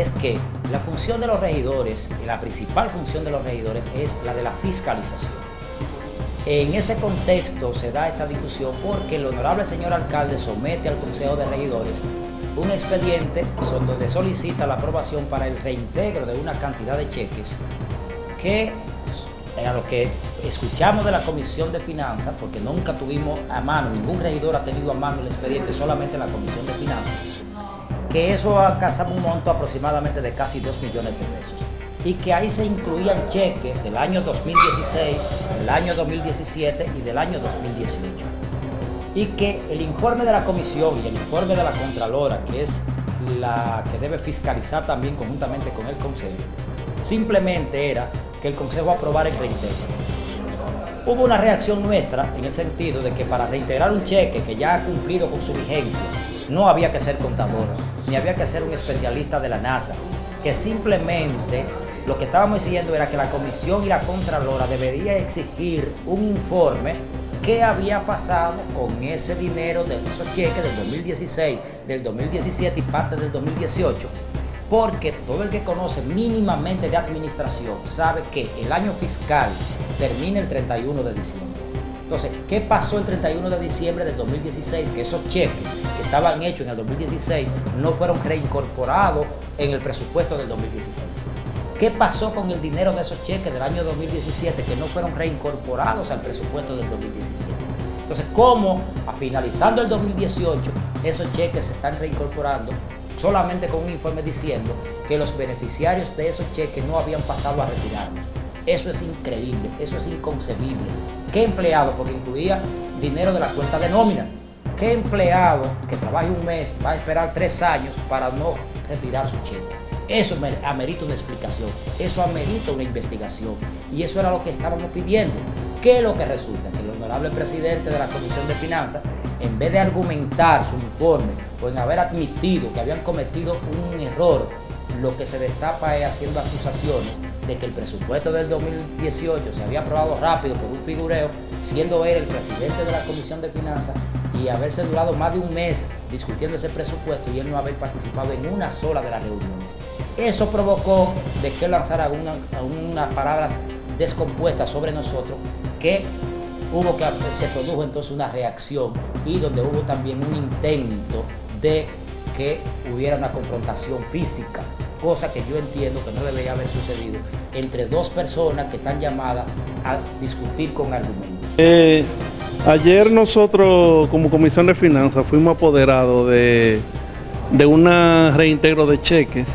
es que la función de los regidores, la principal función de los regidores es la de la fiscalización. En ese contexto se da esta discusión porque el honorable señor alcalde somete al Consejo de Regidores un expediente donde solicita la aprobación para el reintegro de una cantidad de cheques que a lo que escuchamos de la Comisión de Finanzas, porque nunca tuvimos a mano, ningún regidor ha tenido a mano el expediente, solamente la Comisión de Finanzas, que eso alcanzaba un monto aproximadamente de casi 2 millones de pesos y que ahí se incluían cheques del año 2016, del año 2017 y del año 2018. Y que el informe de la comisión y el informe de la Contralora, que es la que debe fiscalizar también conjuntamente con el Consejo, simplemente era que el Consejo aprobara el reintegro. Hubo una reacción nuestra en el sentido de que para reintegrar un cheque que ya ha cumplido con su vigencia, no había que ser contador, ni había que ser un especialista de la NASA, que simplemente lo que estábamos diciendo era que la Comisión y la Contralora debería exigir un informe qué había pasado con ese dinero de esos cheques del 2016, del 2017 y parte del 2018 porque todo el que conoce mínimamente de administración sabe que el año fiscal termina el 31 de diciembre. Entonces, ¿qué pasó el 31 de diciembre del 2016? Que esos cheques que estaban hechos en el 2016 no fueron reincorporados en el presupuesto del 2016. ¿Qué pasó con el dinero de esos cheques del año 2017 que no fueron reincorporados al presupuesto del 2017? Entonces, ¿cómo a finalizando el 2018 esos cheques se están reincorporando solamente con un informe diciendo que los beneficiarios de esos cheques no habían pasado a retirarlos. Eso es increíble, eso es inconcebible. ¿Qué empleado? Porque incluía dinero de la cuenta de nómina. ¿Qué empleado que trabaje un mes va a esperar tres años para no retirar su cheque? Eso amerita una explicación, eso amerita una investigación. Y eso era lo que estábamos pidiendo. ¿Qué es lo que resulta? Que el honorable presidente de la Comisión de Finanzas, en vez de argumentar su informe o en haber admitido que habían cometido un error, lo que se destapa es haciendo acusaciones de que el presupuesto del 2018 se había aprobado rápido por un figureo, siendo él el presidente de la Comisión de Finanzas y haberse durado más de un mes discutiendo ese presupuesto y él no haber participado en una sola de las reuniones. Eso provocó de que lanzara unas palabras descompuestas sobre nosotros que hubo que se produjo entonces una reacción y donde hubo también un intento de que hubiera una confrontación física, cosa que yo entiendo que no debería haber sucedido entre dos personas que están llamadas a discutir con argumentos. Eh, ayer nosotros como Comisión de Finanzas fuimos apoderados de, de un reintegro de cheques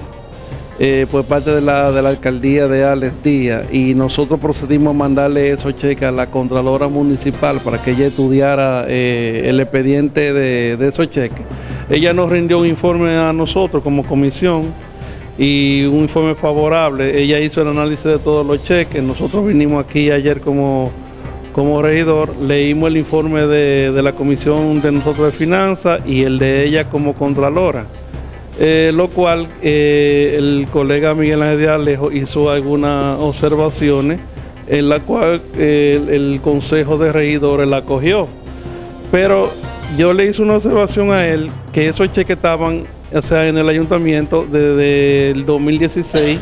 eh, por parte de la, de la alcaldía de Alex Díaz y nosotros procedimos a mandarle esos cheques a la Contralora Municipal para que ella estudiara eh, el expediente de, de, esos cheques. Ella nos rindió un informe a nosotros como comisión y un informe favorable. Ella hizo el análisis de todos los cheques. Nosotros vinimos aquí ayer como, como regidor, leímos el informe de, de la comisión de nosotros de finanzas y el de ella como Contralora. Eh, lo cual eh, el colega Miguel Ángel de Alejo hizo algunas observaciones en la cual eh, el, Consejo de Regidores la acogió. Pero yo le hice una observación a él que esos cheques estaban o sea, en el ayuntamiento desde el 2016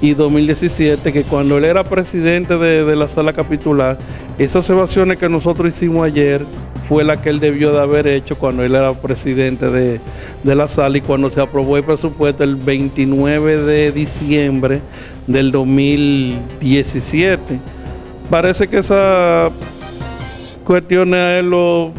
y 2017, que cuando él era presidente de, la sala capitular, esas observaciones que nosotros hicimos ayer fue la que él debió de haber hecho cuando él era presidente de, la sala y cuando se aprobó el presupuesto el 29 de diciembre del 2017. Parece que esas cuestiones a él lo,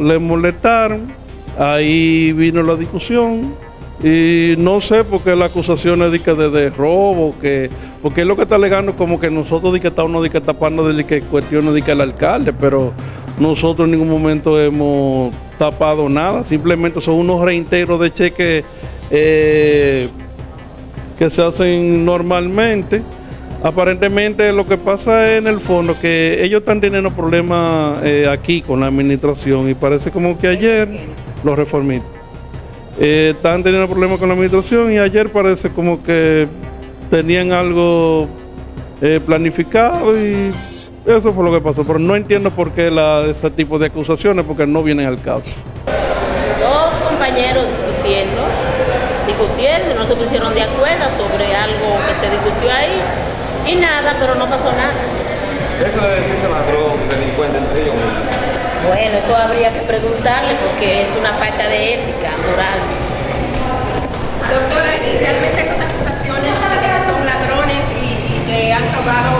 le molestaron, ahí vino la discusión y no sé por qué la acusación es de, que de, robo, que, porque es lo que está alegando como que nosotros de que estamos de que tapando de que cuestiones de que el alcalde, pero nosotros en ningún momento hemos tapado nada, simplemente son unos reintegros de cheques eh, que se hacen normalmente. Aparentemente lo que pasa en el fondo que ellos están teniendo problemas eh, aquí con la administración y parece como que ayer los reformistas eh, están teniendo problemas con la administración y ayer parece como que tenían algo eh, planificado y eso fue lo que pasó. Pero no entiendo por qué la, ese tipo de acusaciones, porque no vienen al caso. Dos compañeros discutiendo discutiendo, no se pusieron de acuerdo sobre algo que se discutió ahí y nada, pero no pasó nada. Eso debe decirse ladrón, delincuente entre ellos. Bueno, eso habría que preguntarle porque es una falta de ética moral. Doctora, ¿y realmente esas acusaciones de que son ladrones y, que han robado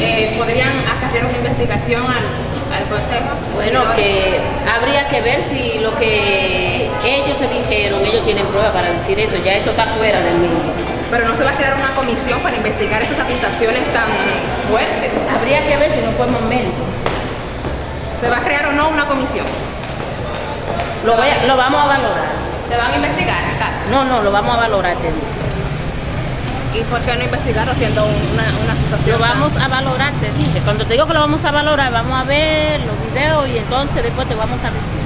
eh, podrían acarrear una investigación al, al Consejo? Bueno, que habría que ver si lo que ellos se dijeron, ellos tienen pruebas para decir eso, ya eso está fuera del mundo. Pero no se va a crear una comisión para investigar esas acusaciones tan fuertes. Habría que ver si no fue momento. ¿Se va a crear o no una comisión? Lo, voy a- lo vamos a valorar. ¿Se van a investigar el caso? No, no, lo vamos a valorar. ¿Y por qué no investigarlo siendo una, una acusación? Lo vamos a valorar, te dije. Cuando te digo que lo vamos a valorar, vamos a ver los videos y entonces después te vamos a decir.